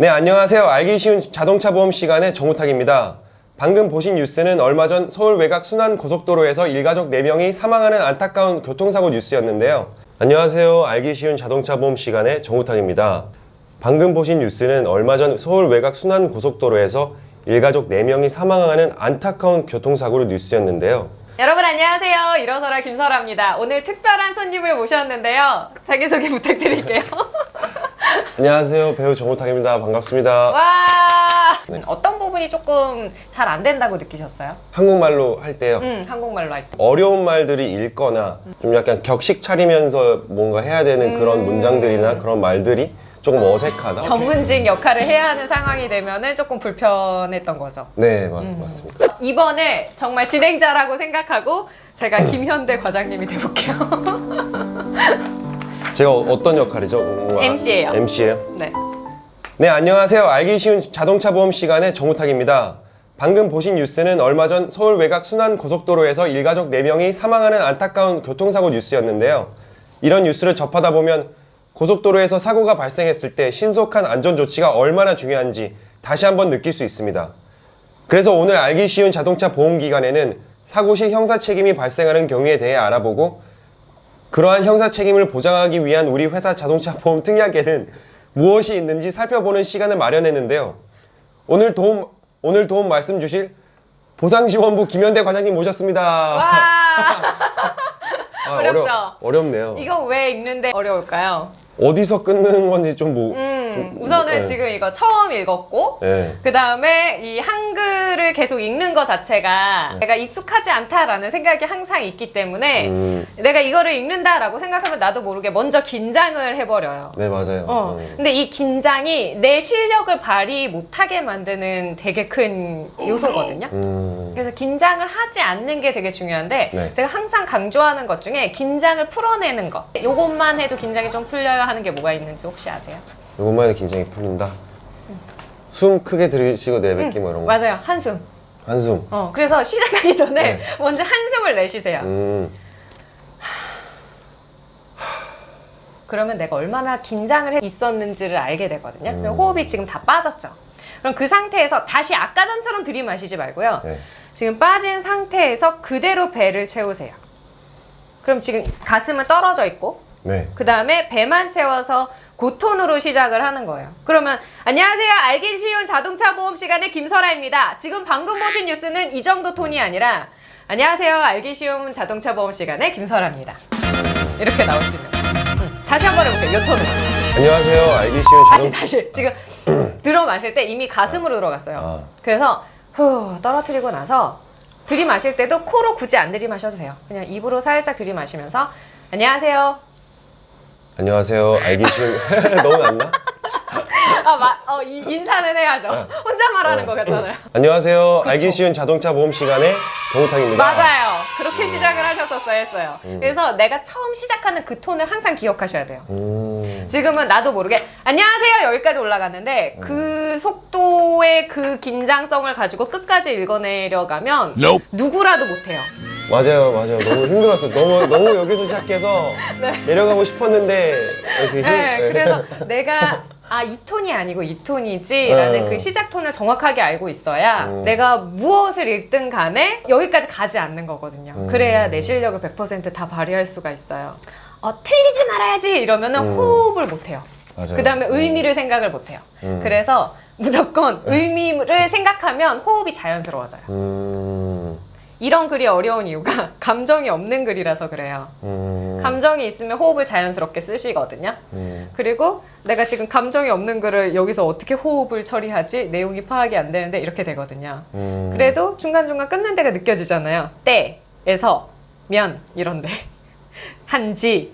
네, 안녕하세요. 알기 쉬운 자동차 보험 시간의 정우탁입니다. 방금 보신 뉴스는 얼마 전 서울 외곽 순환 고속도로에서 일가족 4명이 사망하는 안타까운 교통사고 뉴스였는데요. 안녕하세요. 알기 쉬운 자동차 보험 시간의 정우탁입니다. 방금 보신 뉴스는 얼마 전 서울 외곽 순환 고속도로에서 일가족 4명이 사망하는 안타까운 교통사고로 뉴스였는데요. 여러분 안녕하세요. 일어서라 김설아입니다. 오늘 특별한 손님을 모셨는데요. 자기소개 부탁드릴게요. 안녕하세요. 배우 정우탁입니다. 반갑습니다. 와 네. 어떤 부분이 조금 잘 안 된다고 느끼셨어요? 한국말로 할 때요. 음 한국말로 할 때. 어려운 말들이 읽거나 좀 약간 격식 차리면서 뭔가 해야 되는 그런 음. 문장들이나 그런 말들이 조금 어색하다. 전문직 역할을 해야 하는 상황이 되면 은 조금 불편했던 거죠. 네, 맞, 맞습니다. 이번에 정말 진행자라고 생각하고 제가 김현대 과장님이 돼볼게요. 제가 어, 떤 역할이죠? 뭔가 MC 예요. MC예요? 네. 네, 안녕하세요. 알기 쉬운 자동차 보험 시간의 정우탁입니다. 방금 보신 뉴스는 얼마 전 서울 외곽 순환 고속도로에서 일가족 4명이 사망하는 안타까운 교통사고 뉴스였는데요. 이런 뉴스를 접하다 보면 고속도로에서 사고가 발생했을 때 신속한 안전 조치가 얼마나 중요한지 다시 한번 느낄 수 있습니다. 그래서 오늘 알기 쉬운 자동차 보험 기간에는 사고 시 형사 책임이 발생하는 경우에 대해 알아보고 그러한 형사 책임을 보장하기 위한 우리 회사 자동차 보험 특약에는 무엇이 있는지 살펴보는 시간을 마련했는데요. 오늘 도움 오늘 도움 말씀 주실 보상지원부 김현대 과장님 모셨습니다. 와 아, 어렵죠? 어려, 렵네요 이거 왜 읽는데 어려울까요? 어디서 끊는 건지 좀 뭐. 음, 좀, 우선은 네. 지금 이거 처음 읽었고 네. 그 다음에 이 한글을 계속 읽는 것 자체가 내가 익숙하지 않다라는 생각이 항상 있기 때문에 음, 내가 이거를 읽는다라고 생각하면 나도 모르게 먼저 긴장을 해버려요. 네 맞아요. 어. 음. 근데 이 긴장이 내 실력을 발휘 못하게 만드는 되게 큰 요소거든요. 음, 그래서 긴장을 하지 않는 게 되게 중요한데 네. 제가 항상 강조하는 것 중에 긴장을 풀어내는 것 요것만 해도 긴장이 좀 풀려야 하는 게 뭐가 있는지 혹시 아세요? 해도 긴장이 풀린다. 숨 크게 들이쉬고 내뱉기 뭐 이런 거. 맞아요 한숨 한숨. 어, 그래서 시작하기 전에 네. 먼저 한숨을 내쉬세요 음, 그러면 내가 얼마나 긴장을 해 있었는지를 알게 되거든요 음. 호흡이 지금 다 빠졌죠 그럼 그 상태에서 다시 아까 전처럼 들이마시지 말고요 네. 지금 빠진 상태에서 그대로 배를 채우세요 그럼 지금 가슴은 떨어져 있고 네. 그 다음에 배만 채워서 고톤으로 시작을 하는 거예요. 그러면 안녕하세요. 알기 쉬운 자동차 보험 시간의 김설아입니다. 지금 방금 보신 뉴스는 이 정도 톤이 아니라 안녕하세요. 알기 쉬운 자동차 보험 시간의 김설아입니다. 이렇게 나올 수 있는 거예요. 음, 다시 한 번 해볼게요. 이 톤으로. 안녕하세요. 알기 쉬운 다시 자동. 다시. 지금 들어 마실 때 이미 가슴으로 들어갔어요. 아. 그래서 후 떨어뜨리고 나서 들이마실 때도 코로 굳이 안 들이마셔도 돼요. 그냥 입으로 살짝 들이마시면서 안녕하세요. 안녕하세요. 알기 쉬운 너무 낫나? 아, 마, 어, 이, 인사는 해야죠. 혼자 말하는 거 같잖아요. 안녕하세요. 알기 쉬운 자동차 보험 시간의 정우탁입니다. 맞아요. 그렇게 시작을 하셨었어야 했어요. 그래서 내가 처음 시작하는 그 톤을 항상 기억하셔야 돼요. 음, 지금은 나도 모르게 안녕하세요 여기까지 올라갔는데 그 속도의 그 긴장성을 가지고 끝까지 읽어내려가면 누구라도 못해요. 맞아요, 맞아요. 너무 힘들었어요. 너무 너무 여기서 시작해서 내려가고 싶었는데 힘. 네, 네. 그래서 내가 아 이 톤이 아니고 이 톤이지 라는 네. 그 시작 톤을 정확하게 알고 있어야 음. 내가 무엇을 읽든 간에 여기까지 가지 않는 거거든요. 음. 그래야 내 실력을 100%다 발휘할 수가 있어요. 어, 틀리지 말아야지 이러면 은 음. 호흡을 못 해요. 맞아요. 그 다음에 음. 의미를 생각을 못 해요. 음. 그래서 무조건 의미를 생각하면 호흡이 자연스러워져요. 음, 이런 글이 어려운 이유가 감정이 없는 글이라서 그래요. 음, 감정이 있으면 호흡을 자연스럽게 쓰시거든요. 음, 그리고 내가 지금 감정이 없는 글을 여기서 어떻게 호흡을 처리하지? 내용이 파악이 안 되는데 이렇게 되거든요. 음. 그래도 중간중간 끊는 데가 느껴지잖아요. 때에서 면 이런데 한지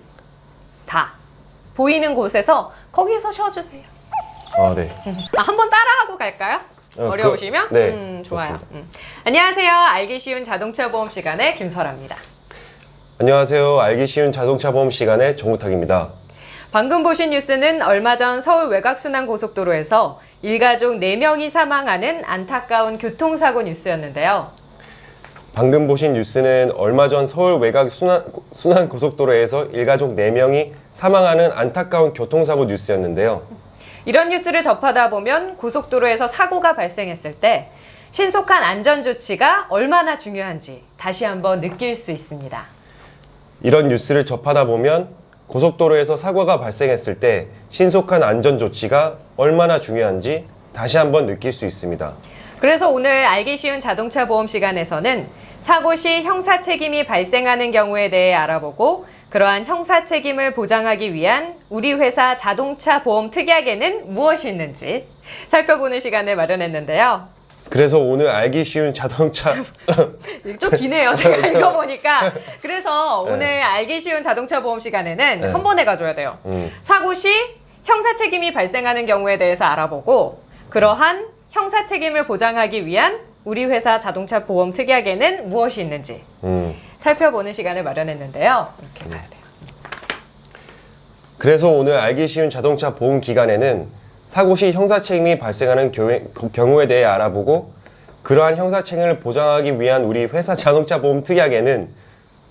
다 보이는 곳에서 거기서 쉬어주세요. 아, 네. 아, 한번 따라하고 갈까요? 어, 어려우시면? 그- 네, 음, 좋아요. 음. 안녕하세요. 알기 쉬운 자동차 보험 시간의 김설아입니다. 안녕하세요. 알기 쉬운 자동차 보험 시간의 정우탁입니다. 방금 보신 뉴스는 얼마 전 서울 외곽순환고속도로에서 일가족 4명이 사망하는 안타까운 교통사고 뉴스였는데요. 방금 보신 뉴스는 얼마 전 서울 외곽 순환, 순환 고속도로에서 일가족 4명이 사망하는 안타까운 교통사고 뉴스였는데요. 이런 뉴스를 접하다 보면 고속도로에서 사고가 발생했을 때 신속한 안전 조치가 얼마나 중요한지 다시 한번 느낄 수 있습니다. 이런 뉴스를 접하다 보면 고속도로에서 사고가 발생했을 때 신속한 안전 조치가 얼마나 중요한지 다시 한번 느낄 수 있습니다. 그래서 오늘 알기 쉬운 자동차 보험 시간에서는 사고 시 형사 책임이 발생하는 경우에 대해 알아보고 그러한 형사 책임을 보장하기 위한 우리 회사 자동차 보험 특약에는 무엇이 있는지 살펴보는 시간을 마련했는데요. 그래서 오늘 알기 쉬운 자동차 좀 기네요. 제가 읽어보니까. 그래서 네. 오늘 알기 쉬운 자동차 보험 시간에는 네. 한 번에 가줘야 돼요. 음. 사고 시 형사 책임이 발생하는 경우에 대해서 알아보고 그러한 형사 책임을 보장하기 위한 우리 회사 자동차 보험 특약에는 무엇이 있는지 음. 살펴보는 시간을 마련했는데요. 이렇게 가야 돼요. 그래서 오늘 알기 쉬운 자동차 보험 기간에는 사고 시 형사 책임이 발생하는 경우에 대해 알아보고 그러한 형사 책임을 보장하기 위한 우리 회사 자동차 보험 특약에는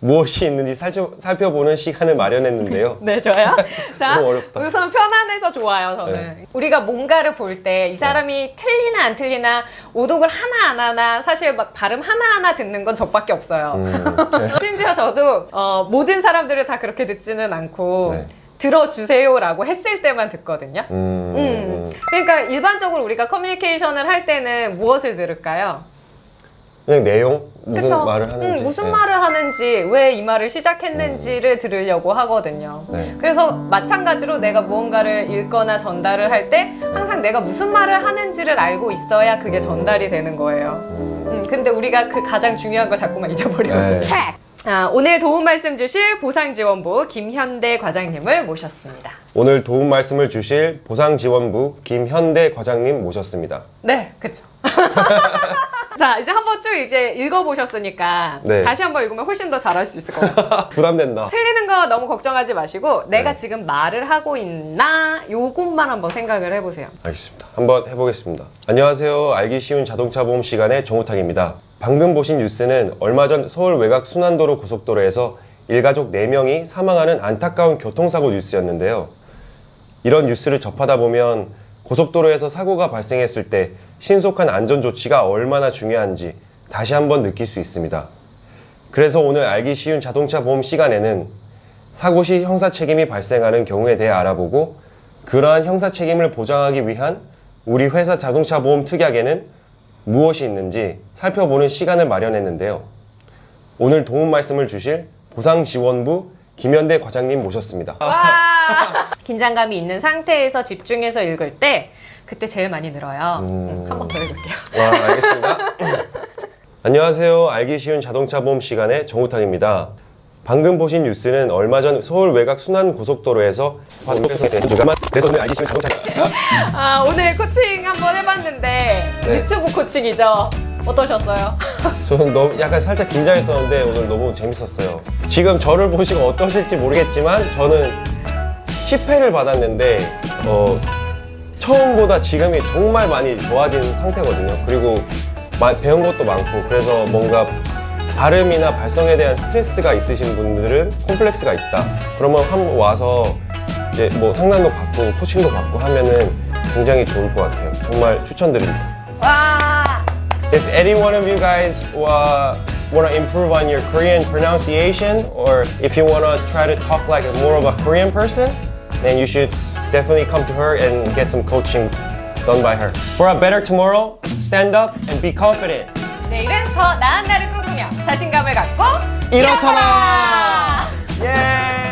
무엇이 있는지 살펴, 살펴 보는 시간을 마련했는데요. 네, 좋아요. 자, 너무 어렵다. 우선 편안해서 좋아요, 저는. 네. 우리가 뭔가를 볼 때 이 사람이 틀리나 안 틀리나 오독을 하나 안 하나 사실 막 발음 하나하나 듣는 건 저밖에 없어요. 음. 심지어 저도 어, 모든 사람들을 다 그렇게 듣지는 않고 네. 들어주세요라고 했을 때만 듣거든요. 음, 음. 그러니까 일반적으로 우리가 커뮤니케이션을 할 때는 무엇을 들을까요? 그냥 내용 무슨 그쵸? 말을 하는지 음, 무슨 네. 말을 하는지 왜 이 말을 시작했는지를 들으려고 하거든요. 네. 그래서 마찬가지로 내가 무언가를 읽거나 전달을 할 때 항상 내가 무슨 말을 하는지를 알고 있어야 그게 전달이 되는 거예요. 음, 근데 우리가 그 가장 중요한 걸 자꾸만 잊어버리거든요. 네. 아, 오늘 도움 말씀 주실 보상지원부 김현대 과장님을 모셨습니다. 오늘 도움 말씀을 주실 보상지원부 김현대 과장님 모셨습니다. 네, 그쵸. 자, 이제 한번 쭉 이제 읽어보셨으니까 네. 다시 한번 읽으면 훨씬 더 잘할 수 있을 것 같아요. 부담된다. 틀리는 거 너무 걱정하지 마시고 내가 네. 지금 말을 하고 있나 요것만 한번 생각을 해보세요. 알겠습니다. 한번 해보겠습니다. 안녕하세요. 알기 쉬운 자동차 보험 시간의 정우탁입니다. 방금 보신 뉴스는 얼마 전 서울 외곽 순환도로 고속도로에서 일가족 4명이 사망하는 안타까운 교통사고 뉴스였는데요. 이런 뉴스를 접하다 보면 고속도로에서 사고가 발생했을 때 신속한 안전 조치가 얼마나 중요한지 다시 한번 느낄 수 있습니다. 그래서 오늘 알기 쉬운 자동차 보험 시간에는 사고 시 형사 책임이 발생하는 경우에 대해 알아보고 그러한 형사 책임을 보장하기 위한 우리 회사 자동차 보험 특약에는 무엇이 있는지 살펴보는 시간을 마련했는데요. 오늘 도움 말씀을 주실 보상지원부 김현대 과장님 모셨습니다. 와 긴장감이 있는 상태에서 집중해서 읽을 때 그때 제일 많이 늘어요. 음. 한번 더 읽을게요. 와, 알겠습니다. 안녕하세요. 알기 쉬운 자동차 보험 시간의 정우탁입니다. 방금 보신 뉴스는 얼마 전 서울 외곽 순환 고속도로에서 그래서 오늘 알기 쉬운 자동차 아 오늘 코칭 한번 해봤는데 네. 유튜브 코칭이죠. 어떠셨어요? 저는 너무 약간 살짝 긴장했었는데 오늘 너무 재밌었어요. 지금 저를 보시고 어떠실지 모르겠지만 저는 10회를 받았는데 어, 처음보다 지금이 정말 많이 좋아진 상태거든요. 그리고 마- 배운 것도 많고 그래서 뭔가 발음이나 발성에 대한 스트레스가 있으신 분들은 콤플렉스가 있다. 그러면 한번 와서 이제 뭐 상담도 받고 코칭도 받고 하면은 굉장히 좋을 것 같아요. 정말 추천드립니다. 와 If any one of you guys uh, want to improve on your Korean pronunciation, or if you want to try to talk like more of a Korean person, then you should definitely come to her and get some coaching done by her. For a better tomorrow, stand up and be confident. 내일은 더 나은 날을 꿈꾸며 자신감을 갖고 일어서라! 예!